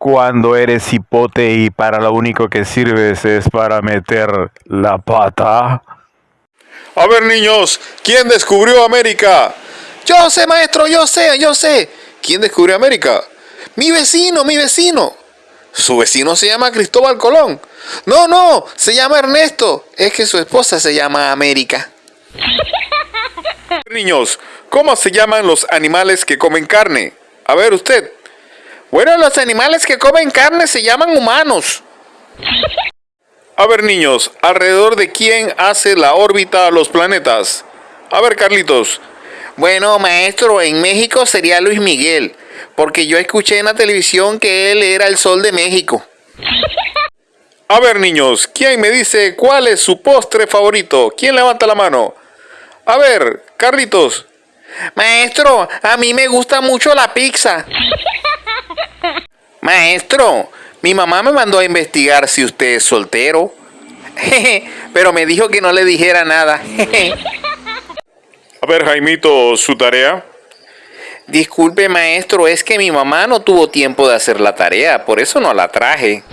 cuando eres hipote y para lo único que sirves es para meter la pata? A ver, niños, ¿quién descubrió América? Yo sé, maestro, yo sé, yo sé. ¿Quién descubrió América? Mi vecino, mi vecino. Su vecino se llama Cristóbal Colón. No, no, se llama Ernesto. Es que su esposa se llama América. Niños, ¿cómo se llaman los animales que comen carne? A ver usted. Bueno, los animales que comen carne se llaman humanos. A ver, niños, ¿alrededor de quién hace la órbita a los planetas? A ver, Carlitos. Bueno, maestro, en México sería Luis Miguel, porque yo escuché en la televisión que él era el sol de México. A ver, niños, ¿quién me dice cuál es su postre favorito? ¿Quién levanta la mano? A ver, Carlitos. Maestro, a mí me gusta mucho la pizza. Maestro, mi mamá me mandó a investigar si usted es soltero. Pero me dijo que no le dijera nada. A ver, Jaimito, su tarea. Disculpe, maestro, es que mi mamá no tuvo tiempo de hacer la tarea, por eso no la traje.